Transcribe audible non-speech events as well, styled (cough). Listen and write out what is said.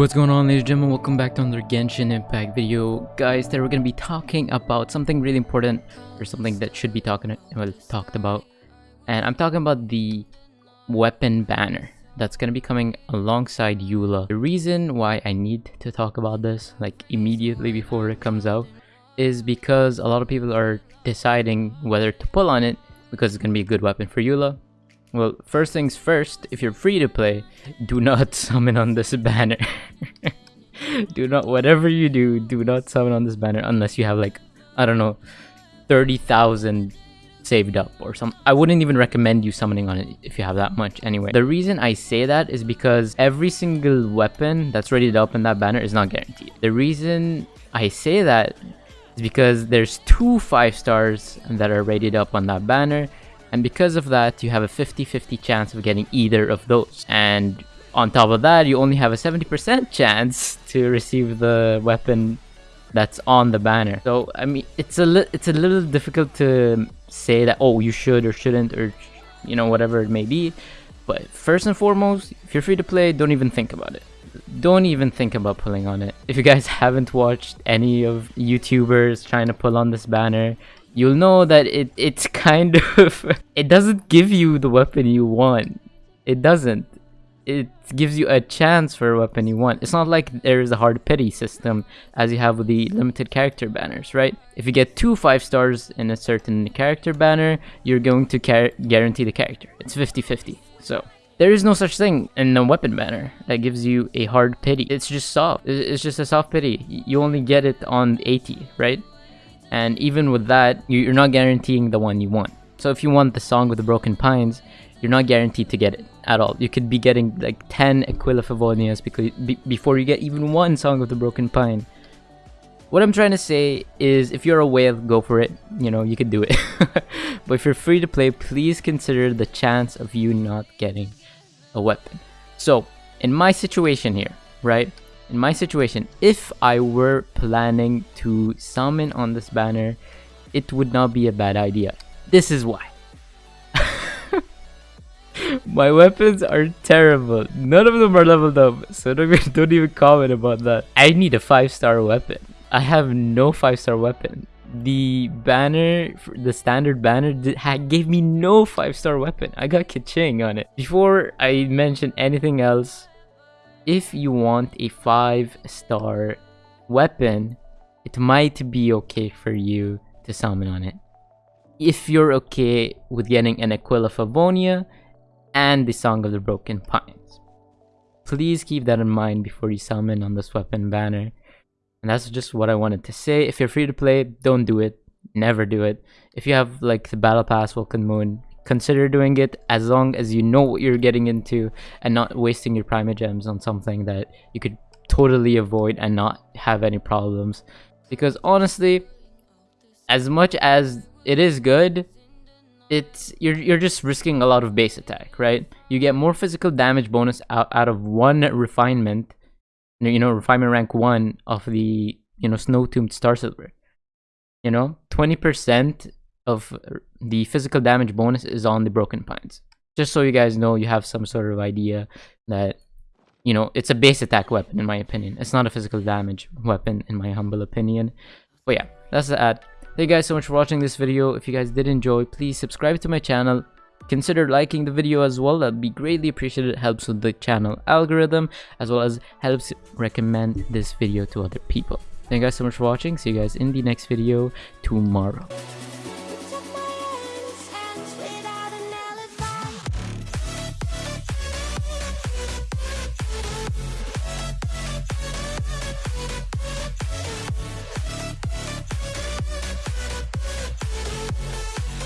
what's going on ladies and gentlemen? Welcome back to another genshin impact video. Guys today we're going to be talking about something really important or something that should be talking well talked about. And i'm talking about the weapon banner that's going to be coming alongside eula. The reason why i need to talk about this like immediately before it comes out is because a lot of people are deciding whether to pull on it because it's going to be a good weapon for eula well, first things first, if you're free to play, do not (laughs) summon on this banner. (laughs) do not, whatever you do, do not summon on this banner unless you have like, I don't know, 30,000 saved up or some. I wouldn't even recommend you summoning on it if you have that much anyway. The reason I say that is because every single weapon that's ready to open that banner is not guaranteed. The reason I say that is because there's two 5 stars that are rated up on that banner and because of that you have a 50-50 chance of getting either of those. And on top of that you only have a 70% (laughs) chance to receive the weapon that's on the banner. So i mean it's a it's a little difficult to say that oh you should or shouldn't or you know whatever it may be. But first and foremost if you're free to play don't even think about it. Don't even think about pulling on it. If you guys (laughs) haven't watched any of youtubers trying to pull on this banner you'll know that it it's (laughs) kind of it doesn't give you the weapon you want. It doesn't. It gives you a chance for a weapon you want. It's not like there is a hard pity system as you have with the limited character banners right? If you get two five stars in a certain character banner you're going to guarantee the character. It's 50 50 so there is no such thing in a weapon banner that gives you a hard pity. It's just soft. It's just a soft pity. You only get it on 80 right and even with that, you're not guaranteeing the one you want. So if you want the song with the broken pines, you're not guaranteed to get it at all. You could be getting like 10 Aquila Favonias because be, before you get even one song with the broken pine. What I'm trying to say is if you're a whale, go for it. You know, you could do it. (laughs) but if you're free to play, please consider the chance of you not getting a weapon. So, in my situation here, right? In my situation, if I were planning to summon on this banner, it would not be a bad idea. This is why. (laughs) my weapons are terrible. None of them are leveled up, so don't even, (laughs) don't even comment about that. I need a 5-star weapon. I have no 5-star weapon. The banner, the standard banner, gave me no 5-star weapon. I got Keqing on it. Before I mention anything else, if you want a 5 star weapon, it might be okay for you to summon on it. If you're okay with getting an Aquila Favonia and the Song of the Broken Pines. Please keep that in mind before you summon on this weapon banner. And that's just what I wanted to say. If you're free to play, don't do it. Never do it. If you have like the Battle Pass, Welkin Moon, consider doing it as long as you know what you're getting into and not wasting your primogems on something that you could totally avoid and not have any problems. Because honestly as much as it is good it's you're, you're just risking a lot of base attack right? You get more physical damage bonus out, out of one refinement you know refinement rank one of the you know snow tombed star silver. You know 20 percent of the physical damage bonus is on the broken pines. Just so you guys know you have some sort of idea that you know it's a base attack weapon in my opinion. It's not a physical damage weapon in my humble opinion. But yeah that's the ad. Thank you guys so much for watching this video. If you guys did enjoy please subscribe to my channel. Consider liking the video as well. That'd be greatly appreciated. It helps with the channel algorithm as well as helps recommend this video to other people. Thank you guys so much for watching. See you guys in the next video tomorrow